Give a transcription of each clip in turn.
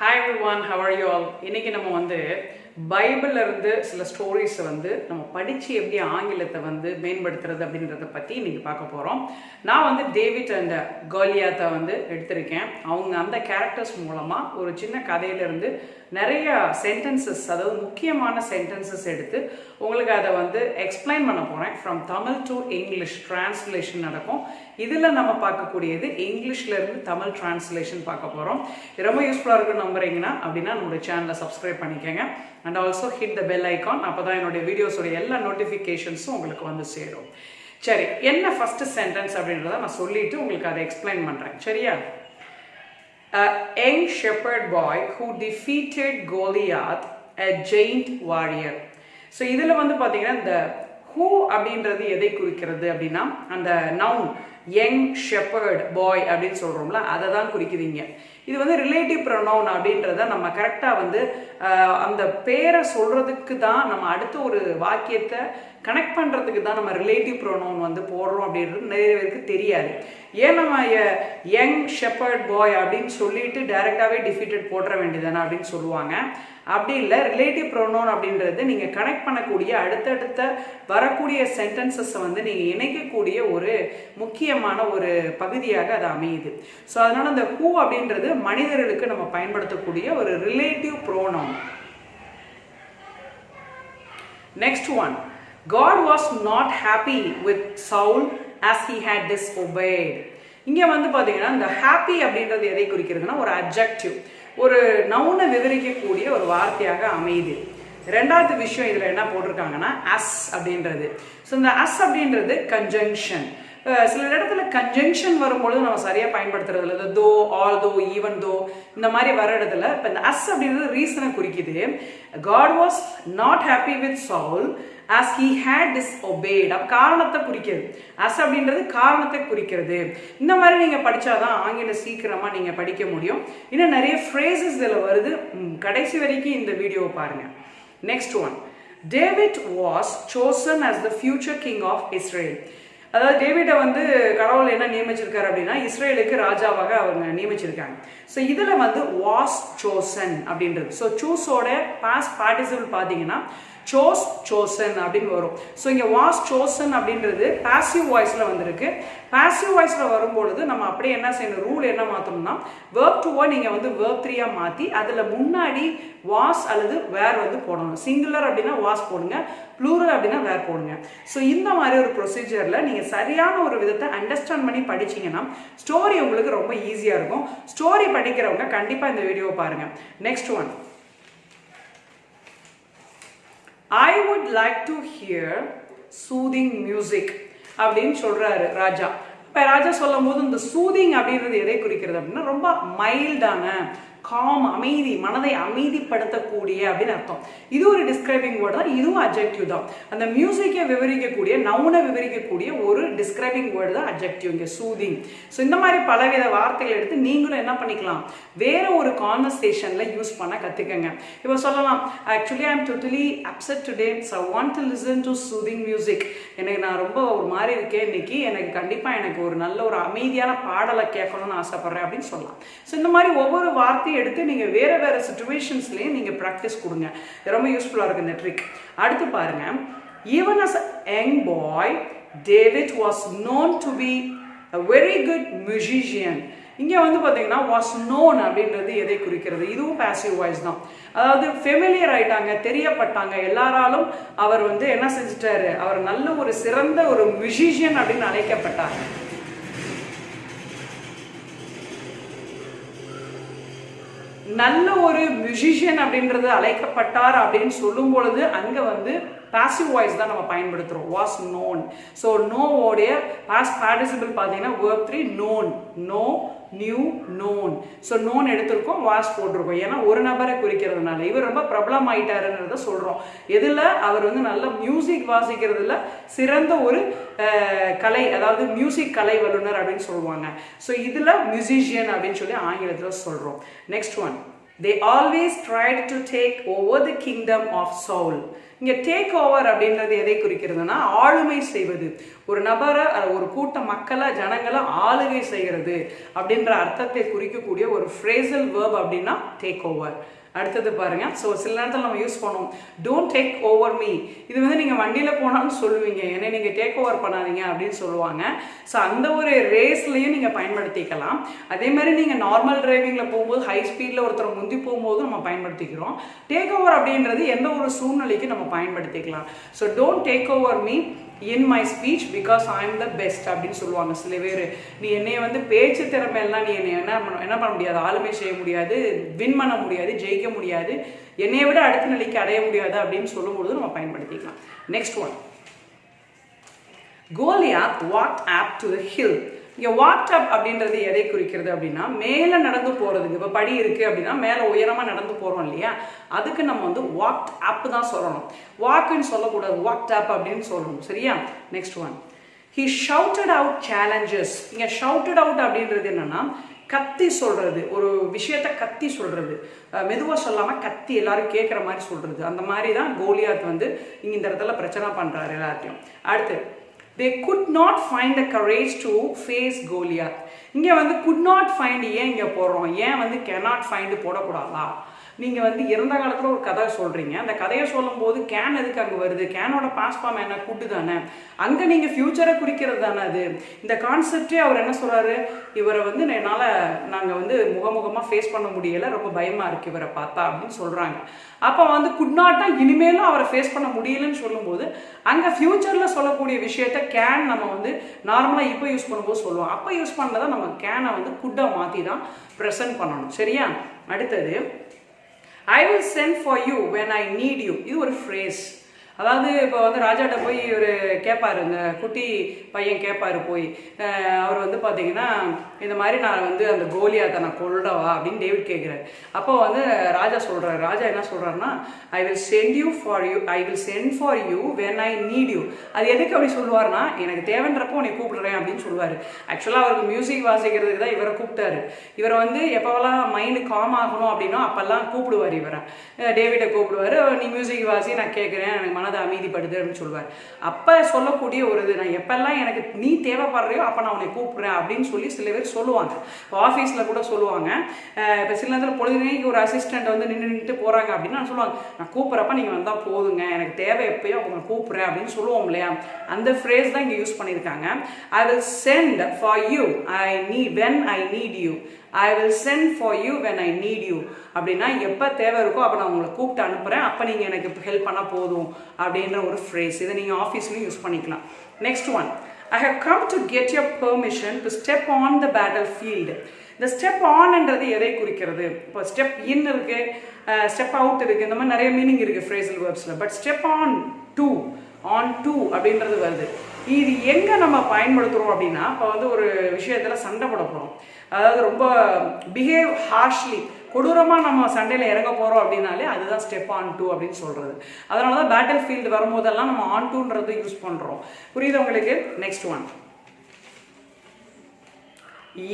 Hi everyone how are you all இன்னைக்கு நம்ம வந்து பைபிளில் இருந்து சில ஸ்டோரிஸை வந்து நம்ம படித்து எப்படி ஆங்கிலத்தை வந்து மேம்படுத்துறது அப்படின்றத பற்றி இன்னைக்கு பார்க்க போகிறோம் நான் வந்து டேவிட் அண்ட் கோலியாத்தை வந்து எடுத்திருக்கேன். அவங்க அந்த கேரக்டர்ஸ் மூலமாக ஒரு சின்ன கதையிலேருந்து நிறைய சென்டென்சஸ் அதாவது முக்கியமான சென்டென்சஸ் எடுத்து உங்களுக்கு அதை வந்து எக்ஸ்பிளைன் பண்ண போகிறேன் from Tamil to English translation நடக்கும். இதில் நம்ம பார்க்கக்கூடியது இங்கிலீஷ்ல இருந்து தமிழ் டிரான்ஸ்லேஷன் பார்க்க போகிறோம் ரொம்ப யூஸ்ஃபுல்லாக இருக்கும் நம்புறீங்கன்னா அப்படின்னா நம்மளுடைய சேனலை சப்ஸ்கிரைப் பண்ணிக்கோங்க. And also hit the bell icon அப்பதான் என்னுடைய வீடியோஸோட எல்லா நோட்டிஃபிகேஷன்ஸும் உங்களுக்கு வந்து சேரும். சரி என்ன ஃபஸ்ட்டு சென்டென்ஸ் அப்படின்றத நான் சொல்லிவிட்டு உங்களுக்கு அதை எக்ஸ்பிளைன் பண்ணுறேன் சரியா? A young shepherd boy who defeated Goliath, a giant warrior. So இதில் வந்து பார்த்தீங்கன்னா இந்த ஹூ அப்படின்றது எதை குறிக்கிறது அப்படின்னா அந்த நவுன் யங் ஷெப்பர்ட் பாய் அப்படின்னு சொல்கிறோம்ல அதை தான் குறிக்குதுங்க இது வந்து ரிலேட்டிவ் ப்ரொனவுன் அப்படின்றத நம்ம கரெக்டாக வந்து அந்த பேரை சொல்கிறதுக்கு தான் நம்ம அடுத்த ஒரு வாக்கியத்தை கனெக்ட் பண்ணுறதுக்கு தான் நம்ம ரிலேட்டிவ் ப்ரொனவுன் வந்து போடுறோம் அப்படின்றது நிறைய பேருக்கு தெரியாது. ஏன் நம்ம யங் ஷெப்பர்ட் பாய் அப்படின்னு சொல்லிட்டு டைரெக்டாகவே டிஃபீட்டட் போட்டுற வேண்டியதானே அப்படின்னு சொல்லுவாங்க. அப்படி இல்லை ரிலேட்டிவ் ப்ரோனோன் அப்படின்றது நீங்கள் கனெக்ட் பண்ணக்கூடிய அடுத்தடுத்த வரக்கூடிய சென்டென்சஸை வந்து நீங்கள் இணைக்கக்கூடிய ஒரு முக்கியமான ஒரு பகுதியாக அது அமையுது. ஸோ அதனால் அந்த ஹூ அப்படின்றது மனிதர்களுக்கு நம்ம பயன்படுத்தக்கூடிய ஒரு relative pronoun next one God was not happy with Saul as he had disobeyed. இங்க வந்து பாத்தீங்கன்னா இந்த ஹாப்பி அப்படின்றது எதை குறிக்கிறதுனா ஒரு அப்ஜெக்டிவ் ஒரு நவுனை விவரிக்கக்கூடிய ஒரு வார்த்தையாக அமையுது. ரெண்டாவது விஷயம் இதுல என்ன போட்டிருக்காங்கன்னா அஸ் அப்படின்றது. ஸோ இந்த அஸ் அப்படின்றது கன்ஜங்ஷன் சில இடத்துல கன்ஜங்ஷன் வரும்பொழுது நம்ம சரியா பயன்படுத்துறது இல்லை. தோ ஆல் தோ ஈவன் தோ இந்த மாதிரி வர இடத்துல இப்போ இந்த அஸ் அப்படின்றது ரீசனை குறிக்குது. God was not happy with Saul as he'd had obeyed அப்போ காரணத்தை குறிக்கிறது அஸ் அப்படின்றது காரணத்தை குறிக்கிறது. இந்த மாதிரி நீங்க படிச்சாதான் ஆங்கிலம் சீக்கிரமா நீங்க படிக்க முடியும். இன்னும் நிறைய ஃப்ரேசஸ் இதுல வருது. கடைசி வரைக்கும் இந்த வீடியோவை பாருங்க. Next one David was chosen as the future king of Israel அதாவது டேவிடை வந்து கடவுள் என்ன நியமிச்சிருக்காரு அப்படின்னா இஸ்ரேலுக்கு ராஜாவாக அவங்க நியமிச்சிருக்காங்க. ஸோ இதில் வந்து வாஸ் சோசன் அப்படின்றது. ஸோ சூஸோட பாஸ் பார்ட்டிசிபிள் பார்த்தீங்கன்னா சோஸ் சோசன் அப்படின்னு வரும். ஸோ இங்கே வாஸ் சோசன் அப்படின்றது பாசிவ் வாய்ஸில் வந்திருக்கு. பாசிவ் வாய்ஸில் வரும்பொழுது நம்ம அப்படியே என்ன செய்யணும்? ரூல் என்ன மாற்றணும்னா வேர்ப் டூவை நீங்கள் வந்து வேர்ப் த்ரீயாக மாற்றி அதில் முன்னாடி வாஸ் அல்லது வேர் வந்து போடணும். சிங்குலர் அப்படின்னா வாஸ் போடுங்க. ப்ளூரல் அப்படின்னா வேர் போடுங்க. ஸோ இந்த மாதிரி ஒரு ப்ரொசீஜரில் நீங்கள் சரியான ஒரு விதத்தை அண்டர்ஸ்டாண்ட் பண்ணி படிச்சீங்கன்னா ஸ்டோரி உங்களுக்கு ரொம்ப ஈஸியாக இருக்கும். ஸ்டோரி படிக்கிறவங்க கண்டிப்பாக இந்த வீடியோவை பாருங்கள் next one I would like to hear soothing music அப்படின்னு சொல்றாரு ராஜா. இப்போ ராஜா சொல்லும் போது இந்த சூதிங் அப்படின்றது எதை குறிக்கிறது அப்படின்னா ரொம்ப மைல்டான காம் அமைதி மனதை அமைதிப்படுத்தக்கூடிய அப்படின்னு அர்த்தம். இது ஒரு டிஸ்கிரைபிங் வேர்டு தான் இதுவும் அப்ஜெக்டிவ் தான். அந்த மியூசிக்கை விவரிக்கக்கூடிய நவுனை விவரிக்கக்கூடிய ஒரு டிஸ்கிரைபிங் வேர்டு தான் அப்ஜெக்டிவ் இங்கே சூதிங் ஸோ இந்த மாதிரி பலவித வார்த்தைகள் எடுத்து நீங்களும் என்ன பண்ணிக்கலாம்? வேற ஒரு கான்வர்சேஷனில் யூஸ் பண்ண கற்றுக்கங்க இப்போ சொல்லலாம் actually I am totally upset today so want to listen to soothing music எனக்கு நான் ரொம்ப ஒரு மாதிரி இருக்கேன் இன்னைக்கு எனக்கு கண்டிப்பாக எனக்கு ஒரு நல்ல ஒரு அமைதியான பாடலை கேட்கணும்னு ஆசைப்படுறேன் அப்படின்னு சொல்லலாம். ஸோ இந்த மாதிரி ஒவ்வொரு வார்த்தை மாற்றி எடுத்து நீங்கள் வேற வேற சுச்சுவேஷன்ஸ்லேயும் நீங்கள் ப்ராக்டிஸ் கொடுங்க. ரொம்ப யூஸ்ஃபுல்லாக இருக்கு இந்த ட்ரிக் அடுத்து பாருங்க. Even as young boy David was known to be a very good musician இங்கே வந்து பார்த்தீங்கன்னா வாஸ் நோன் அப்படின்றது எதை குறிக்கிறது? இதுவும் பாசிவ் வாய்ஸ் தான். அதாவது ஃபெமிலியர் ஆயிட்டாங்க தெரியப்பட்டாங்க எல்லாராலும் அவர் வந்து என்ன செஞ்சிட்டாரு? அவர் நல்ல ஒரு சிறந்த ஒரு மியூசிஷியன் அப்படின்னு அழைக்கப்பட்டார். நல்ல ஒரு மியூசிஷியன் அப்படின்றது அழைக்கப்பட்டார் அப்படின்னு சொல்லும் பொழுது அங்கே வந்து பாசிவ் வாய்ஸ் தான் நம்ம பயன்படுத்துகிறோம் வாஸ் நோன் ஸோ நோவோடைய பாஸ் பார்ட்டிசிபிள் பார்த்தீங்கன்னா verb three known know knew known so known எடுத்திருக்கோம் வாஸ் போட்டிருக்கோம். ஏன்னா ஒரு நபரை குறிக்கிறதுனால. இவர் ரொம்ப பிரபலம் ஆயிட்டாருன்றத சொல்கிறோம் இதில் அவர் வந்து நல்ல மியூசிக் வாசிக்கிறதுல சிறந்த ஒரு கலை அதாவது மியூசிக் கலை வல்லுநர் அப்படின்னு சொல்லுவாங்க. ஸோ இதில் மியூசிஷியன் அப்படின்னு சொல்லி ஆங்கிலத்தில் சொல்கிறோம் next one they always tried to take over the kingdom of Saul இங்க டேக் ஓவர் அப்படின்றது எதை குறிக்கிறதுனா ஆளுமை செய்வது. ஒரு நபரை ஒரு கூட்ட மக்களை ஜனங்களை ஆளுகை செய்கிறது அப்படின்ற அர்த்தத்தை குறிக்கக்கூடிய ஒரு ஃப்ரேசல் வேர்ப் அப்படின்னா டேக் ஓவர் அடுத்தது பாருங்க. ஸோ சில நேரத்தில் நம்ம யூஸ் பண்ணுவோம். டோன்ட் டேக் ஓவர் மீ இது வந்து நீங்கள் வண்டியில் போனாலும் சொல்லுவீங்க. ஏன்னா நீங்கள் டேக் ஓவர் பண்ணாதீங்க அப்படின்னு சொல்லுவாங்க. ஸோ அந்த ஒரு ரேஸ்லையும் நீங்கள் பயன்படுத்திக்கலாம். அதே மாதிரி நீங்கள் நார்மல் டிரைவிங்கில் போகும்போது ஹை ஸ்பீடில் ஒருத்தர் முந்தி போகும்போது நம்ம பயன்படுத்திக்கிறோம். டேக் ஓவர் அப்படின்றது எந்த ஒரு சூழ்நிலைக்கு நம்ம பயன்படுத்திக்கலாம். So don't take over me in my speech because I am the best அப்படின்னு சொல்லுவாங்க சில பேர். நீ என்னைய வந்து பேச்சு திறமையெல்லாம் நீ என்னை என்ன பண்ண என்ன பண்ண முடியாது? ஆளுமை செய்ய முடியாது. வின் பண்ண முடியாது. ஜெயிக்க முடியாது. என்னைய விட அடுத்த நிலைக்கு அடைய முடியாது அப்படின்னு சொல்லும்பொழுது நம்ம பயன்படுத்திக்கலாம். Next one Goliath what up to the hill இங்கே வாக் அப் அப்படின்றது எதை குறிக்கிறது அப்படின்னா மேலே நடந்து போகிறதுக்கு இப்போ படி இருக்குது அப்படின்னா மேலே உயரமாக நடந்து போகிறோம் இல்லையா? அதுக்கு நம்ம வந்து வாக்ட் அப் தான் சொல்லணும். வாக்குன்னு சொல்லக்கூடாது. வாக்ட் அப் அப்படின்னு சொல்லணும். சரியா? Next one he shouted out challenges இங்கே ஷவுட்டட் அவுட் அப்படின்றது என்னன்னா கத்தி சொல்கிறது ஒரு விஷயத்த கத்தி சொல்கிறது மெதுவாக சொல்லாமல் கத்தி எல்லாரும் கேட்குற மாதிரி சொல்கிறது அந்த மாதிரி தான் கோலியாத் வந்து இங்கே இந்த இடத்துல பிரச்சனை பண்ணுறாரு எல்லாத்தையும் அடுத்து they could not find the courage to face Goliath இங்கே வந்து குட் நாட் ஃபைண்ட் ஏன் இங்கே போடுறோம் ஏன் வந்து கெனாட் ஃபைண்ட் போடக்கூடாதா? நீங்கள் வந்து இறந்த காலத்தில் ஒரு கதை சொல்கிறீங்க அந்த கதையை சொல்லும்போது கேன் எதுக்கு அங்கே வருது? கேனோட பாஸ் ஃபார்ம் என்ன? குட்டு தானே. அங்கே நீங்கள் ஃப்யூச்சரை குறிக்கிறது தானே அது. இந்த கான்செப்டே அவர் என்ன சொல்கிறாரு இவரை வந்து என்னால் நாங்கள் வந்து முகமுகமாக ஃபேஸ் பண்ண முடியலை. ரொம்ப பயமாக இருக்குது இவரை பார்த்தா அப்படின்னு சொல்கிறாங்க அப்போ வந்து குட்நாட்டா இனிமேலும் அவரை ஃபேஸ் பண்ண முடியலன்னு சொல்லும்போது அங்கே ஃப்யூச்சரில் சொல்லக்கூடிய விஷயத்த கேன் நம்ம வந்து நார்மலாக இப்போ யூஸ் பண்ணும்போது சொல்லுவோம். அப்போ யூஸ் பண்ணதை நம்ம கேனை வந்து குட்டாக மாற்றி தான் ப்ரெசென்ட் பண்ணணும். சரியா? அடுத்தது I will send for you when I need you. Your phrase. அதாவது இப்போ வந்து ராஜாட்ட போய் இவர் கேட்பாரு இந்த குட்டி பையன் கேட்பாரு போய். அவர் வந்து பார்த்தீங்கன்னா இந்த மாதிரி நான் வந்து அந்த கோலியாத்தை நான் கொல்லவா அப்படின்னு டேவிட் கேட்குறாரு அப்போ வந்து ராஜா சொல்கிறாரு ராஜா என்ன சொல்கிறாருன்னா I will send you for you I will send for you when I need you அது எதுக்கு அப்படி சொல்லுவார்னா எனக்கு தேவைன்றப்போ உன்னை கூப்பிடுறேன் அப்படின்னு சொல்லுவார். ஆக்சுவலாக அவருக்கு மியூசிக் வாசிக்கிறதுக்கு தான் இவரை கூப்பிட்டாரு. இவரை வந்து எப்போவெல்லாம் மைண்டு காம் ஆகணும் அப்படின்னா அப்போல்லாம் கூப்பிடுவார் இவரை. டேவிட்டை கூப்பிடுவார். நீ மியூசிக் வாசி நான் கேட்குறேன் எனக்கு மனதை அமைதிப்படுது அப்படின்னு சொல்லுவார். அப்போ சொல்லக்கூடிய ஒரு இது நான் எப்பெல்லாம் எனக்கு நீ தேவைப்படுறியோ அப்போ நான் உன்னை கூப்பிட்றேன் அப்படின்னு சொல்லி சில பேர் சொல்லுவாங்க. இப்போ ஆஃபீஸில் கூட சொல்லுவாங்க. இப்போ சில நேரத்தில் பொழுதுனைக்கு ஒரு அசிஸ்டண்ட் வந்து நின்று நின்றுட்டு போகிறாங்க அப்படின்னு நான் சொல்லுவாங்க. நான் கூப்பிட்றப்ப நீங்கள் வந்தால் போதுங்க. எனக்கு தேவை எப்பயோ அவங்க கூப்பிட்றேன் அப்படின்னு சொல்லுவோம் இல்லையா? அந்த ஃப்ரேஸ் தான் இங்கே யூஸ் பண்ணியிருக்காங்க I will send for you I need when I need you I will send for you when I need you அப்படின்னா எப்போ தேவை இருக்கோ அப்போ நான் உங்களை கூப்பிட்டு அனுப்புகிறேன் அப்போ நீங்கள் எனக்கு ஹெல்ப் பண்ணால் போதும் அப்படின்ற ஒரு ஃப்ரேஸ் இதை நீங்கள் ஆஃபீஸ்லையும் யூஸ் பண்ணிக்கலாம். Next one I have come to get your permission to step on the battlefield இந்த ஸ்டெப் ஆன்ன்றது எதை குறிக்கிறது? இப்போ ஸ்டெப் இன் இருக்குது ஸ்டெப் அவுட் இருக்குது இந்த மாதிரி நிறைய மீனிங் இருக்குது phrasal வேர்ப்ஸில் but step on to on to அப்படின்றது வருது. இது எங்கே நம்ம பயன்படுத்துகிறோம் அப்படின்னா இப்போ வந்து ஒரு விஷயத்தில் சண்டை போட போகிறோம் அதாவது ரொம்ப பிஹேவ் ஹார்ஷ்லி கொடூரமாக நம்ம சண்டையில் இறங்க போகிறோம் அப்படின்னாலே அதுதான் ஸ்டெப் ஆன் டூ அப்படின்னு சொல்கிறது அதனால தான் பேட்டில் ஃபீல்டு வரும்போதெல்லாம் நம்ம ஆன் டூன்றது யூஸ் பண்ணுறோம் புரியுது உங்களுக்கு? Next one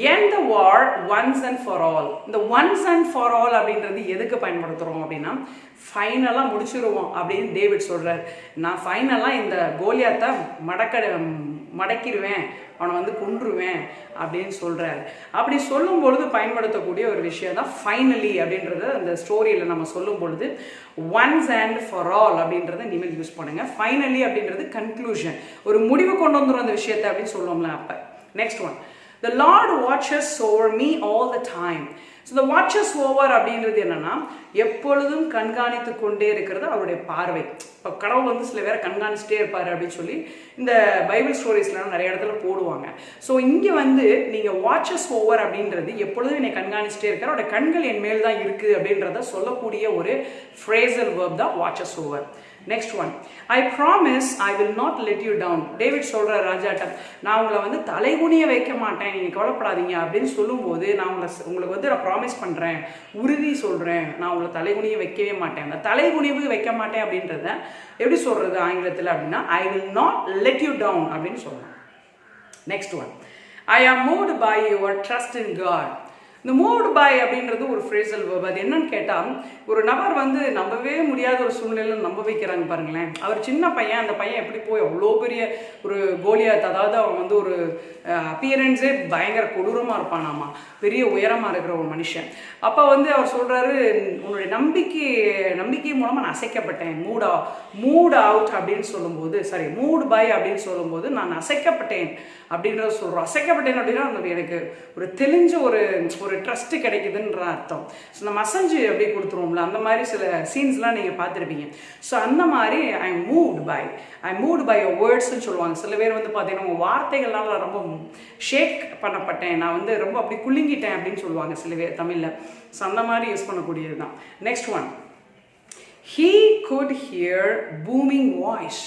end the war once and for all இந்த ஒன்ஸ் அண்ட் ஃபார் ஆல் அப்படின்றது எதுக்கு பயன்படுத்துகிறோம் அப்படின்னா ஃபைனலாக முடிச்சிருவோம் அப்படின்னு டேவிட் சொல்கிறார் நான் ஃபைனலாக இந்த கோலியாத்தை மடக்க மடக்கிடுவேன் அவனை வந்து கொன்றுவேன் அப்படின்னு சொல்கிறாரு அப்படி சொல்லும் பொழுது பயன்படுத்தக்கூடிய ஒரு விஷயம் தான் ஃபைனலி அப்படின்றத அந்த ஸ்டோரியில் நம்ம சொல்லும் பொழுது ஒன்ஸ் அண்ட் ஃபார் ஆல் அப்படின்றத இனிமேல் யூஸ் பண்ணுங்கள் ஃபைனலி அப்படின்றது கன்க்ளூஷன் ஒரு முடிவு கொண்டு வந்துடும் அந்த விஷயத்தை அப்படின்னு சொல்லுவோம்ல அப்போ. Next one the Lord watches over me all the time so இந்த வாட்சஸ் ஓவர் அப்படின்றது என்னன்னா எப்பொழுதும் கண்காணித்து கொண்டே இருக்கிறது அவருடைய பார்வை. இப்போ கடவுள் வந்து சில பேரை கண்காணிச்சிட்டே இருப்பார் அப்படின்னு சொல்லி இந்த பைபிள் ஸ்டோரிஸ்லாம் நிறைய இடத்துல போடுவாங்க. ஸோ இங்கே வந்து நீங்கள் வாட்சஸ் ஓவர் அப்படின்றது எப்பொழுதும் என்னை கண்காணிச்சிட்டே இருக்கார். அவருடைய கண்கள் என் மேல் தான் இருக்குது அப்படின்றத சொல்லக்கூடிய ஒரு ஃப்ரேசல் வேர்ப் தான் watches over next one I promise I will not let you down David சொல்கிற ராஜாட்டம் நான் உங்களை வந்து தலைகுனிய வைக்க மாட்டேன். நீங்கள் கவலைப்படாதீங்க. அப்படின்னு சொல்லும்போது நான் உங்களை உங்களுக்கு வந்து நான் ப்ராமிஸ் பண்ணுறேன் உறுதி சொல்கிறேன் நான் உங்களை தலைகுனிய வைக்கவே மாட்டேன். அந்த தலைகுனிவு வைக்க மாட்டேன் அப்படின்றத எப்படி சொல்கிறது ஆங்கிலத்தில் அப்படின்னா I will not let you down அப்படின்னு சொல்கிறேன் next one I am moved by your trust in God இந்த மூவ்டு பை அப்படின்றது ஒரு ஃப்ரேசல் அது என்னன்னு கேட்டால் ஒரு நபர் வந்து நம்பவே முடியாத ஒரு சூழ்நிலையில் நம்ப வைக்கிறாங்க பாருங்களேன். அவர் சின்ன பையன் அந்த பையன் எப்படி போய் அவ்வளோ பெரிய ஒரு கோலியாத் அதாவது அவன் வந்து ஒரு அப்பியரன்ஸே பயங்கர கொடூரமாக இருப்பானாமா? பெரிய உயரமாக இருக்கிற ஒரு மனுஷன். அப்போ வந்து அவர் சொல்கிறாரு உன்னுடைய நம்பிக்கை நம்பிக்கை மூலமாக நான் அசைக்கப்பட்டேன். மூடா மூட் அவுட் அப்படின்னு சொல்லும்போது சாரி மூட் பை அப்படின்னு சொல்லும்போது நான் அசைக்கப்பட்டேன் அப்படின்றத சொல்கிறோம் அசைக்கப்பட்டேன் அப்படின்னா எனக்கு ஒரு தெளிஞ்ச ஒரு ஒரு ட்ரஸ்ட் கிடைக்குதுன்ற அர்த்தம். ஸோ நம்ம மசஞ்சு அப்படியே கொடுத்துருவோம்ல அந்த மாதிரி சில சீன்ஸ்லாம் நீங்கள் பார்த்துருப்பீங்க. ஸோ அந்த மாதிரி I moved by I move by வேர்ட்ஸ்னு சொல்லுவாங்க. சில பேர் வந்து பார்த்தீங்கன்னா உங்கள் வார்த்தைகள்னால ரொம்ப ஷேக் பண்ணப்பட்டேன். நான் வந்து ரொம்ப அப்படி குலுங்கிட்டேன் அப்படின்னு சொல்லுவாங்க சில பேர் தமிழில். ஸோ அந்த மாதிரி யூஸ் பண்ணக்கூடியது தான். Next one he could hear booming voice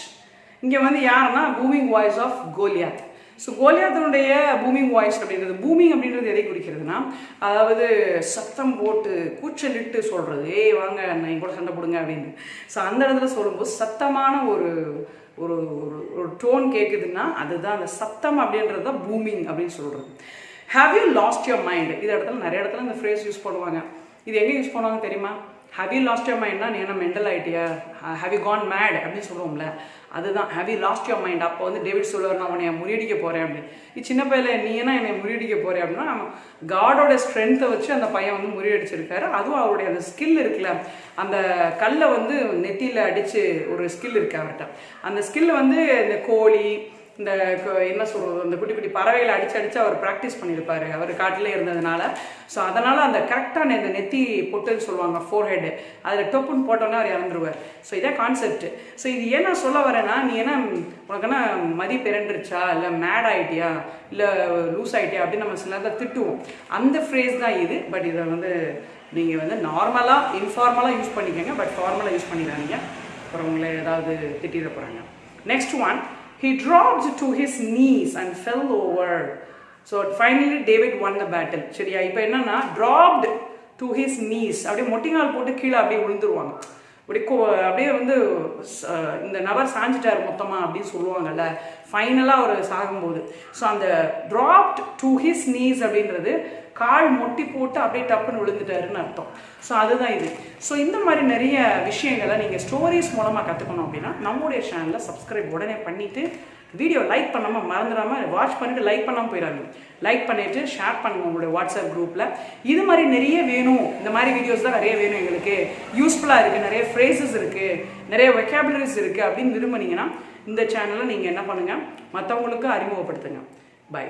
இங்கே வந்து யாருன்னா booming voice of Goliath so கோலியாத்தனுடைய booming voice அப்படின்றது பூமிங் அப்படின்றது எதை குறிக்கிறதுனா அதாவது சத்தம் போட்டு கூச்சலிட்டு சொல்கிறது ஏய் வாங்க நான் என் கூட சண்டை போடுங்க அப்படின்னு. ஸோ அந்த இடத்துல சொல்லும்போது சத்தமான ஒரு ஒரு ஒரு ஒரு டோன் கேட்குதுன்னா அதுதான் அந்த சத்தம் அப்படின்றது தான் பூமிங் அப்படின்னு சொல்கிறது have you lost your mind இது இடத்துல நிறைய இடத்துல இந்த ஃப்ரேஸ் யூஸ் பண்ணுவாங்க. இது எங்கே யூஸ் பண்ணுவாங்க தெரியுமா? ஹவ் யூ லாஸ்ட் யோர் மைண்ட்னா நீ என்ன மென்டல் ஆகிட்டியா ஹவ் யூ கான் மேட் அப்படின்னு சொல்லுவோம்ல. அதுதான். Have you lost your mind அப்போ வந்து டேவிட் சொல்லுவார் நான் உன்னை முறியடிக்க போகிறேன் அப்படின்னு இது சின்ன பையில நீ என்ன என்னை முறியடிக்க போகிறேன் அப்படின்னா காடோட ஸ்ட்ரென்த்தை வச்சு அந்த பையன் வந்து முறியடிச்சிருக்காரு. அதுவும் அவருடைய அந்த ஸ்கில் இருக்குல்ல. அந்த கல்லை வந்து நெத்தியில் அடித்து ஒரு ஸ்கில் இருக்கு அவர்கிட்ட. அந்த ஸ்கில் வந்து இந்த கோழி இந்த என்ன சொல்கிறது அந்த குட்டி குட்டி பறவைகளை அடித்து அடித்து அவர் ப்ராக்டிஸ் பண்ணியிருப்பாரு அவர் காட்டிலே இருந்ததுனால. ஸோ அதனால் அந்த கரெக்டான இந்த நெத்தி பொட்டுன்னு சொல்லுவாங்க ஃபோர் ஹெட்டு அதில் டொப்புன்னு போட்டோன்னே அவர் இறந்துருவார். ஸோ இதே கான்செப்ட் ஸோ இது ஏன் நான் சொல்ல வரேன்னா நீ என்ன உனக்கு என்ன மதி பிறண்டுருச்சா? இல்லை மேட் ஆகிட்டியா இல்லை லூஸ் ஆகிட்டியா அப்படின்னு நம்ம சில நேரத்தில் திட்டுவோம். அந்த ஃப்ரேஸ் தான் இது. பட் இதை வந்து நீங்கள் வந்து நார்மலாக இன்ஃபார்மலாக யூஸ் பண்ணிக்கோங்க. பட் ஃபார்மலாக யூஸ் பண்ணிடாதீங்க. அப்புறம் உங்களை ஏதாவது திட்டிட போகிறாங்க next one he dropped to his knees and fell over. So finally david won the battle. சரியா? இப்போ என்னன்னா dropped to his knees. அப்படியே மொட்டிங்கால் போட்டு கீழே அப்படியே விழுந்துருவாங்க. அப்படியே கோ அப்படியே வந்து இந்த நபர் சாஞ்சிட்டார் மொத்தமாக அப்படின்னு சொல்லுவாங்கல்ல. ஃபைனலாக அவர் சாகும்போது. ஸோ அந்த ட்ராப்ட் டு ஹிஸ் நீஸ் அப்படின்றது கால் மொட்டி போட்டு அப்படியே டப்புன்னு விழுந்துட்டாருன்னு அர்த்தம். ஸோ அதுதான் இது. ஸோ இந்த மாதிரி நிறைய விஷயங்களை நீங்கள் ஸ்டோரிஸ் மூலமாக கற்றுக்கணும் அப்படின்னா நம்முடைய சேனலில் சப்ஸ்கிரைப் உடனே பண்ணிவிட்டு வீடியோ லைக் பண்ணாமல் மறந்துடாமல் வாட்ச் பண்ணிவிட்டு லைக் பண்ணாமல் போயிடாதீங்க. லைக் பண்ணிவிட்டு ஷேர் பண்ணுங்க உங்களுடைய வாட்ஸ்அப் குரூப்பில் இது மாதிரி நிறைய வேணும். இந்த மாதிரி வீடியோஸ் தான் நிறைய வேணும் எங்களுக்கு. யூஸ்ஃபுல்லாக இருக்குது நிறைய ஃப்ரேசஸ் இருக்குது நிறைய வெக்காபுலரிஸ் இருக்குது அப்படின்னு விரும்புனீங்கன்னா இந்த சேனலை நீங்கள் என்ன பண்ணுங்கள் மற்றவங்களுக்கு அறிமுகப்படுத்துங்க. பை